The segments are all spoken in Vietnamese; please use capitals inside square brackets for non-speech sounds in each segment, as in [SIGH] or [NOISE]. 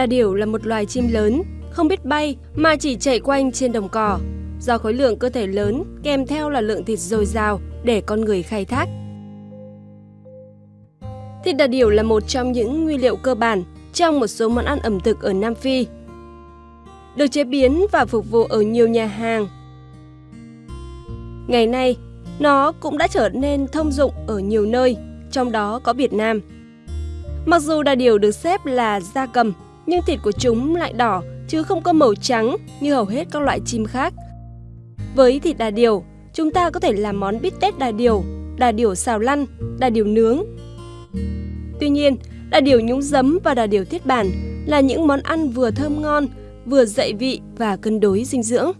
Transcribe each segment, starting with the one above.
Đà điểu là một loài chim lớn, không biết bay mà chỉ chạy quanh trên đồng cỏ. Do khối lượng cơ thể lớn kèm theo là lượng thịt dồi dào để con người khai thác. Thịt đà điểu là một trong những nguyên liệu cơ bản trong một số món ăn ẩm thực ở Nam Phi. Được chế biến và phục vụ ở nhiều nhà hàng. Ngày nay, nó cũng đã trở nên thông dụng ở nhiều nơi, trong đó có Việt Nam. Mặc dù đà điểu được xếp là gia cầm, nhưng thịt của chúng lại đỏ chứ không có màu trắng như hầu hết các loại chim khác. Với thịt đà điểu, chúng ta có thể làm món bít tết đà điểu, đà điểu xào lăn, đà điểu nướng. Tuy nhiên, đà điểu nhúng giấm và đà điểu thiết bản là những món ăn vừa thơm ngon, vừa dậy vị và cân đối dinh dưỡng.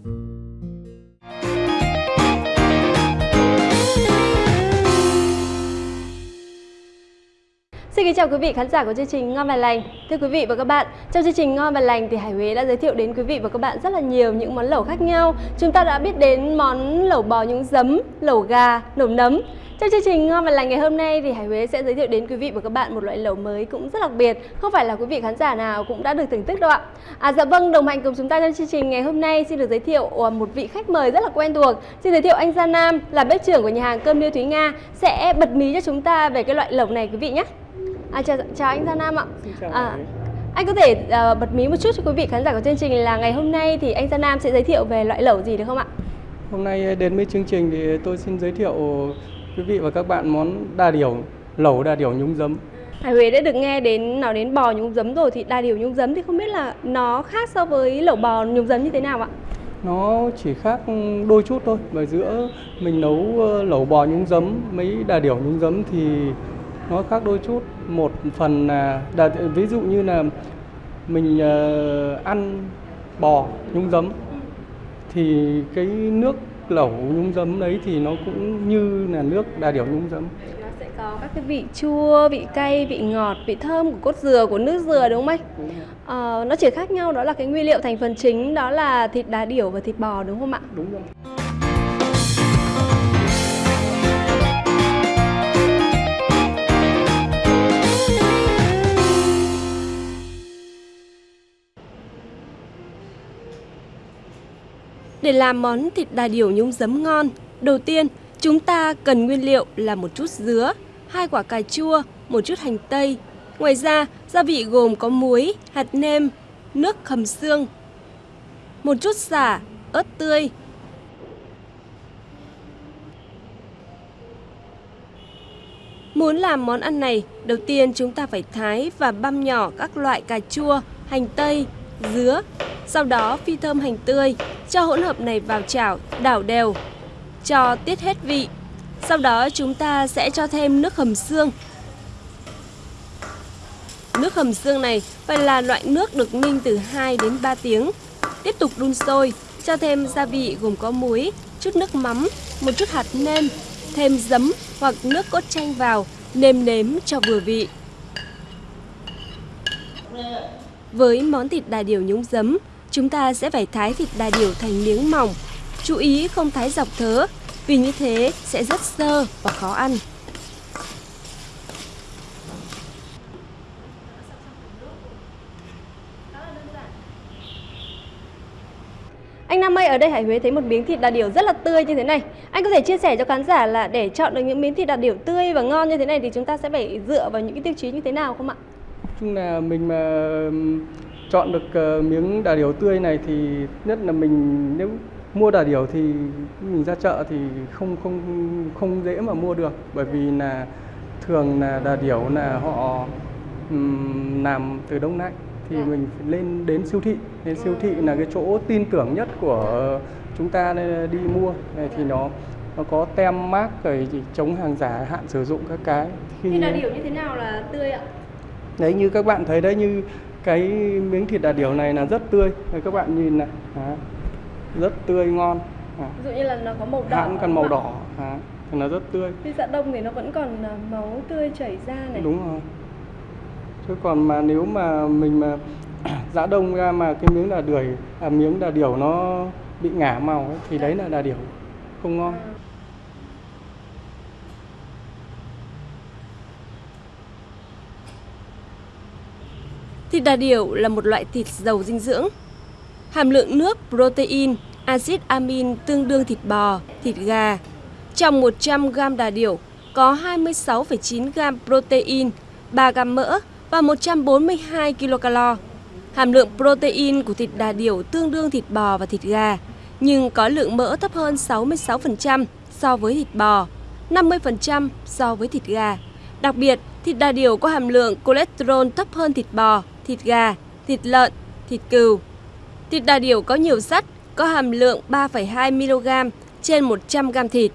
Xin kính chào quý vị khán giả của chương trình Ngon và Lành. Thưa quý vị và các bạn, trong chương trình Ngon và Lành thì Hải Huế đã giới thiệu đến quý vị và các bạn rất là nhiều những món lẩu khác nhau. Chúng ta đã biết đến món lẩu bò nhúng giấm, lẩu gà, lẩu nấm. Trong chương trình Ngon và Lành ngày hôm nay thì Hải Huế sẽ giới thiệu đến quý vị và các bạn một loại lẩu mới cũng rất đặc biệt, không phải là quý vị khán giả nào cũng đã được thưởng thức đâu ạ. À dạ vâng, đồng hành cùng chúng ta trong chương trình ngày hôm nay xin được giới thiệu à, một vị khách mời rất là quen thuộc. Xin giới thiệu anh Gia Nam là bếp trưởng của nhà hàng cơm Liêu Thúy Nga sẽ bật mí cho chúng ta về cái loại lẩu này quý vị nhé. À, chào, chào anh Gia Nam ạ. À, anh có thể uh, bật mí một chút cho quý vị khán giả của chương trình là ngày hôm nay thì anh Gia Nam sẽ giới thiệu về loại lẩu gì được không ạ? Hôm nay đến với chương trình thì tôi xin giới thiệu quý vị và các bạn món đà điểu, lẩu đà điểu nhúng giấm. Hải Huế đã được nghe đến nói đến bò nhúng giấm rồi thì đà điểu nhúng giấm thì không biết là nó khác so với lẩu bò nhúng giấm như thế nào ạ? Nó chỉ khác đôi chút thôi. Và giữa mình nấu ờ, lẩu bò nhúng giấm, mấy đà điểu nhúng giấm thì nó khác đôi chút một phần là ví dụ như là mình uh, ăn bò nhúng giấm thì cái nước lẩu nhúng giấm đấy thì nó cũng như là nước đà điểu nhúng giấm. Nó sẽ có các cái vị chua vị cay vị ngọt vị thơm của cốt dừa của nước dừa đúng không anh? Đúng ờ, nó chỉ khác nhau đó là cái nguyên liệu thành phần chính đó là thịt đà điểu và thịt bò đúng không ạ? Đúng rồi Để làm món thịt đà điểu nhúng giấm ngon, đầu tiên chúng ta cần nguyên liệu là một chút dứa, hai quả cà chua, một chút hành tây. Ngoài ra, gia vị gồm có muối, hạt nêm, nước hầm xương, một chút xả, ớt tươi. Muốn làm món ăn này, đầu tiên chúng ta phải thái và băm nhỏ các loại cà chua, hành tây, dứa, sau đó phi thơm hành tươi, cho hỗn hợp này vào chảo, đảo đều, cho tiết hết vị. Sau đó chúng ta sẽ cho thêm nước hầm xương. Nước hầm xương này phải là loại nước được ninh từ 2 đến 3 tiếng. Tiếp tục đun sôi, cho thêm gia vị gồm có muối, chút nước mắm, một chút hạt nêm, thêm giấm hoặc nước cốt chanh vào, nêm nếm cho vừa vị. Với món thịt đà điểu nhúng giấm, chúng ta sẽ phải thái thịt đà điểu thành miếng mỏng. Chú ý không thái dọc thớ, vì như thế sẽ rất sơ và khó ăn. Anh Nam ơi, ở đây Hải Huế thấy một miếng thịt đà điểu rất là tươi như thế này. Anh có thể chia sẻ cho khán giả là để chọn được những miếng thịt đà điểu tươi và ngon như thế này thì chúng ta sẽ phải dựa vào những cái tiêu chí như thế nào không ạ? Chung là mình mà chọn được ờ, miếng đà điểu tươi này thì nhất là mình nếu mua đà điểu thì mình ra chợ thì không không không dễ mà mua được. Bởi vì là thường là đà điểu là họ um, làm từ đông lạnh thì à. mình phải lên đến siêu thị. Đến siêu thị là cái chỗ tin tưởng nhất của chúng ta đi mua. Này thì nó nó có tem mác rồi chống hàng giả hạn sử dụng các cái. Khi đà điểu như thế nào là tươi ạ đấy như các bạn thấy đấy như cái miếng thịt đà điểu này là rất tươi. Rồi các bạn nhìn này. À, rất tươi ngon. À. ví dụ như là nó có màu đỏ hãng còn màu đỏ à, thì nó rất tươi. Khi dạ đông thì nó vẫn còn à, máu tươi chảy ra này. Đúng rồi. Chứ còn mà nếu mà mình mà giã [CLEARS THROAT] đông ra mà cái miếng đà điểu à, miếng đà điểu nó bị ngả màu ấy, thì đấy là đà điểu không ngon. À. Thịt đà điểu là một loại thịt giàu dinh dưỡng. Hàm lượng nước, protein, axit amin tương đương thịt bò, thịt gà. Trong 100 g đà điểu có 26,9 g protein, 3 g mỡ và 142 kcal. Hàm lượng protein của thịt đà điểu tương đương thịt bò và thịt gà, nhưng có lượng mỡ thấp hơn 66% so với thịt bò, 50% so với thịt gà. Đặc biệt, thịt đà điểu có hàm lượng cholesterol thấp hơn thịt bò, thịt gà, thịt lợn, thịt cừu. Thịt đà điểu có nhiều sắt, có hàm lượng 3,2 mg trên 100 g thịt.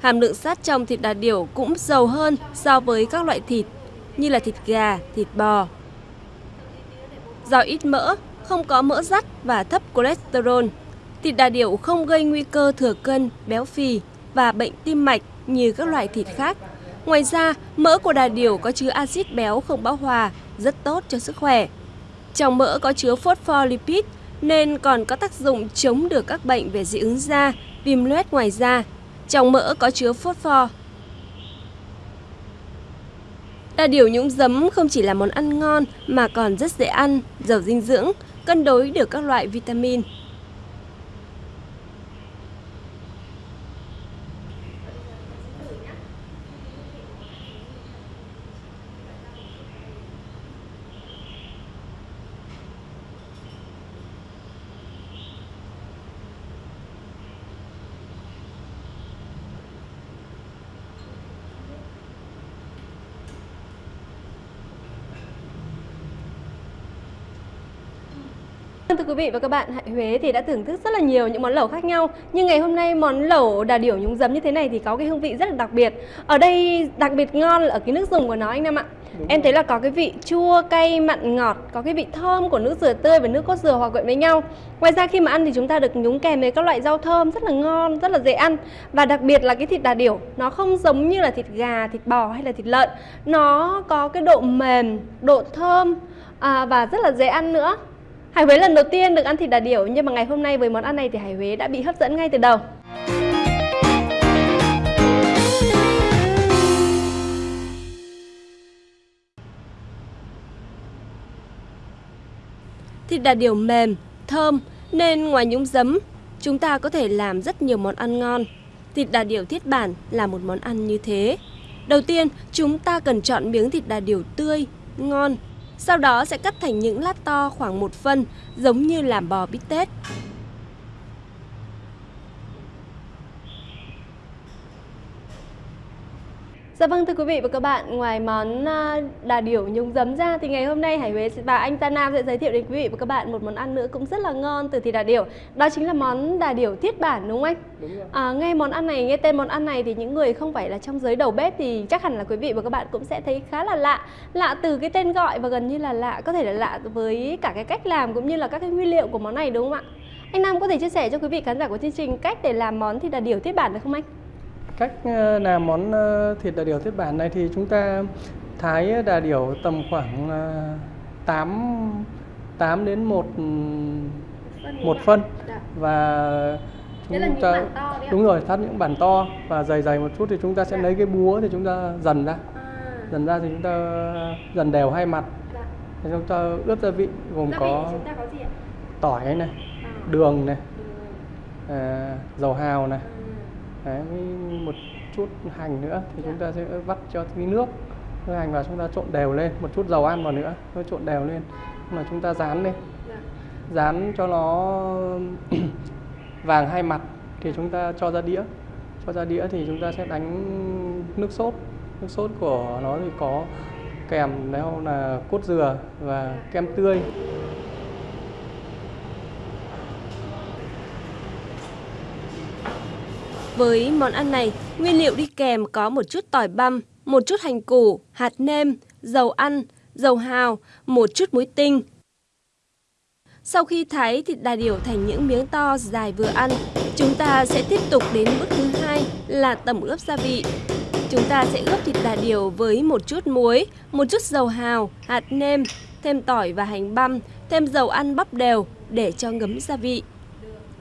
Hàm lượng sắt trong thịt đà điểu cũng giàu hơn so với các loại thịt như là thịt gà, thịt bò. Do ít mỡ, không có mỡ dắt và thấp cholesterol, thịt đà điểu không gây nguy cơ thừa cân, béo phì và bệnh tim mạch như các loại thịt khác. Ngoài ra, mỡ của đà điểu có chứa axit béo không bão hòa, rất tốt cho sức khỏe. Trong mỡ có chứa phospholipid nên còn có tác dụng chống được các bệnh về dị ứng da, viêm loét ngoài da. Trong mỡ có chứa phosphor. Đà điểu nhúng giấm không chỉ là món ăn ngon mà còn rất dễ ăn, giàu dinh dưỡng, cân đối được các loại vitamin. Thưa quý vị và các bạn, Huế thì đã thưởng thức rất là nhiều những món lẩu khác nhau. Nhưng ngày hôm nay món lẩu đà điểu nhúng giấm như thế này thì có cái hương vị rất là đặc biệt. Ở đây đặc biệt ngon là ở cái nước dùng của nó anh Nam ạ. Đúng Em thấy là có cái vị chua, cay, mặn, ngọt Có cái vị thơm của nước dừa tươi và nước cốt dừa hòa quyện với nhau. Ngoài ra khi mà ăn thì chúng ta được nhúng kèm với các loại rau thơm rất là ngon, rất là dễ ăn. Và đặc biệt là cái thịt đà điểu Nó không giống như là thịt gà, thịt bò hay là thịt lợn. Nó có cái độ mềm, độ thơm à, và rất là dễ ăn nữa Hải Huế lần đầu tiên được ăn thịt đà điểu nhưng mà ngày hôm nay với món ăn này thì Hải Huế đã bị hấp dẫn ngay từ đầu. Thịt đà điểu mềm, thơm nên ngoài nhúng giấm, chúng ta có thể làm rất nhiều món ăn ngon. Thịt đà điểu thiết bản là một món ăn như thế. Đầu tiên, chúng ta cần chọn miếng thịt đà điểu tươi, ngon sau đó sẽ cắt thành những lát to khoảng một phân, giống như làm bò bít tết. Dạ vâng thưa quý vị và các bạn, ngoài món à, đà điểu nhúng giấm ra thì ngày hôm nay Hải Huế và anh Ta Nam sẽ giới thiệu đến quý vị và các bạn một món ăn nữa cũng rất là ngon từ thịt đà điểu. Đó chính là món đà điểu thiết bản đúng không anh? Đúng rồi. À, nghe món ăn này, nghe tên món ăn này thì những người không phải là trong giới đầu bếp thì chắc hẳn là quý vị và các bạn cũng sẽ thấy khá là lạ. Lạ từ cái tên gọi và gần như là lạ, có thể là lạ với cả cái cách làm cũng như là các cái nguyên liệu của món này đúng không ạ? Anh Nam có thể chia sẻ cho quý vị khán giả của chương trình cách để làm món thịt đà điểu thiết bản được không anh? Cách ờ, làm món ờ, thịt đà điểu thiết bản này thì chúng ta thái đà điểu tầm khoảng 8 ờ, 8 đến 1 một phân dạ. và chúng ta đúng rồi thắt những bản to và dày dày một chút thì chúng ta sẽ dạ. lấy cái búa thì chúng ta dần ra à. dần ra thì chúng ta dần đều hai mặt dạ. thì chúng ta ướp gia vị gồm có, tỏi này à. đường này à, dầu hào này à Đấy, với một chút hành nữa thì chúng ta sẽ vắt cho tí nước. Cái hành vào chúng ta trộn đều lên một chút dầu ăn vào nữa nó trộn đều lên. Mà chúng ta dán lên dán cho nó [CLEARS THROAT] vàng hai mặt thì chúng ta cho ra đĩa. Cho ra đĩa thì chúng ta sẽ đánh nước sốt. Nước sốt của nó thì có kèm theo là cốt dừa và kem tươi. Với món ăn này, nguyên liệu đi kèm có một chút tỏi băm, một chút hành củ, hạt nêm, dầu ăn, dầu hào, một chút muối tinh. Sau khi thái thịt đà điểu thành những miếng to dài vừa ăn, chúng ta sẽ tiếp tục đến bước thứ hai là tẩm ướp gia vị. Chúng ta sẽ ướp thịt đà điểu với một chút muối, một chút dầu hào, hạt nêm, thêm tỏi và hành băm, thêm dầu ăn bắp đều để cho ngấm gia vị.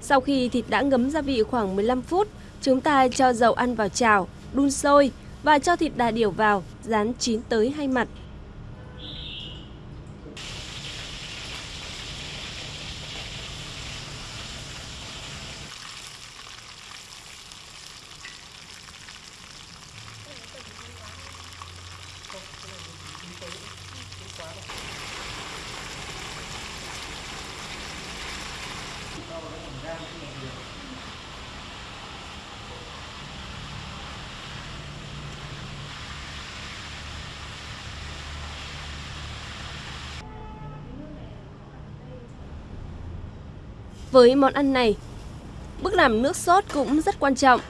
Sau khi thịt đã ngấm gia vị khoảng 15 phút, Chúng ta cho dầu ăn vào chảo, đun sôi và cho thịt đà điểu vào, rán chín tới hai mặt. Với món ăn này, bước làm nước sốt cũng rất quan trọng.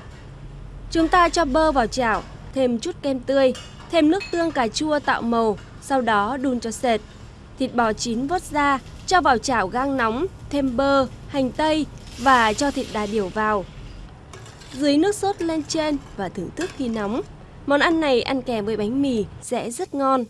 Chúng ta cho bơ vào chảo, thêm chút kem tươi, thêm nước tương cà chua tạo màu, sau đó đun cho sệt. Thịt bò chín vớt ra, cho vào chảo gang nóng, thêm bơ, hành tây và cho thịt đà điểu vào. Dưới nước sốt lên trên và thưởng thức khi nóng. Món ăn này ăn kèm với bánh mì sẽ rất ngon.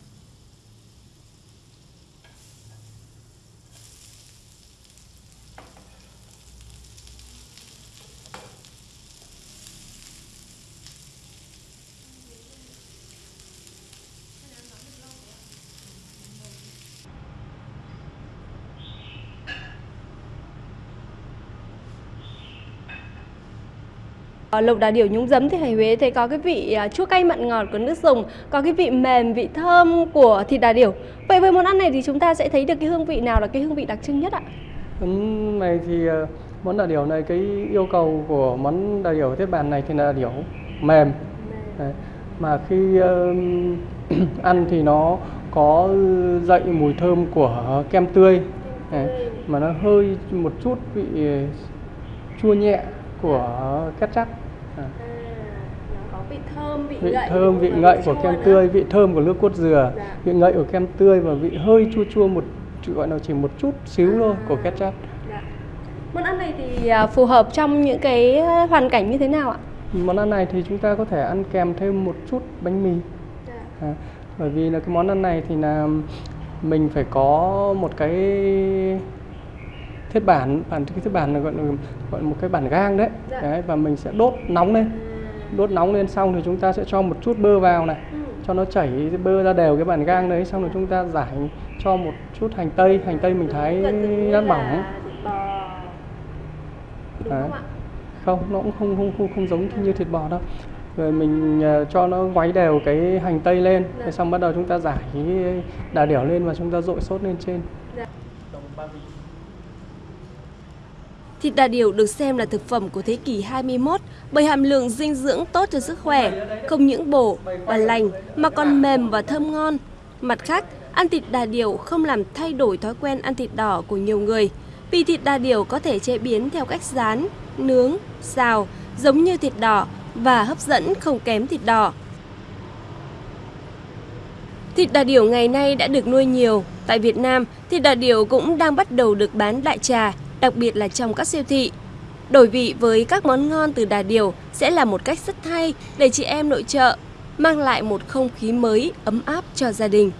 Lộc đà điểu nhúng giấm thì Hải Huế thấy có cái vị à, chua cay mặn ngọt của nước dùng, có cái vị mềm, vị thơm của thịt đà điểu. Vậy với món ăn này thì chúng ta sẽ thấy được cái hương vị nào là cái hương vị đặc trưng nhất ạ? Món này thì ờ, món đà điểu này cái yêu cầu của món đà điểu thiết bàn này thì là điểu mềm. Đấy. Mà khi ờ, [CLEARS THROAT] ăn thì nó có dậy mùi thơm của kem tươi. Đấy. Mà nó hơi một chút vị chua nhẹ của ketchup. À. nó có vị thơm, vị, vị ngậy thơm vị ngậy của kem nữa. tươi vị thơm của nước cốt dừa Dạ. vị ngậy của kem tươi và vị hơi chua chua một gọi là chỉ một chút xíu thôi của ketchup Dạ. Món ăn này thì à, phù hợp trong những cái hoàn cảnh như thế nào ạ? món ăn này thì chúng ta có thể ăn kèm thêm một chút bánh mì à, bởi vì là cái món ăn này thì là mình phải có một cái thiết bản bản cái thiết bản là gọi là gọi là một cái bản gang đấy. Dạ. đấy và mình sẽ đốt nóng lên đốt nóng lên xong thì chúng ta sẽ cho một chút bơ vào này cho nó chảy bơ ra đều cái bản gang đấy xong rồi chúng ta giải cho một chút hành tây hành tây mình thái lát mỏng Đúng Đấy. không ạ? không nó cũng không không không, không giống như thịt bò đâu rồi mình ờ, cho nó ngoáy đều cái hành tây lên Dạ. rồi xong bắt đầu chúng ta giải đà điểu lên và chúng ta dội sốt lên trên Thịt đà điểu được xem là thực phẩm của thế kỷ 21 bởi hàm lượng dinh dưỡng tốt cho sức khỏe, không những bổ và lành mà còn mềm và thơm ngon. Mặt khác, ăn thịt đà điểu không làm thay đổi thói quen ăn thịt đỏ của nhiều người, vì thịt đà điểu có thể chế biến theo cách rán, nướng, xào, giống như thịt đỏ và hấp dẫn không kém thịt đỏ. Thịt đà điểu ngày nay đã được nuôi nhiều. Tại Việt Nam, thịt đà điểu cũng đang bắt đầu được bán đại trà, đặc biệt là trong các siêu thị. Đổi vị với các món ngon từ đà điểu sẽ là một cách rất hay để chị em nội trợ, mang lại một không khí mới, ấm áp cho gia đình.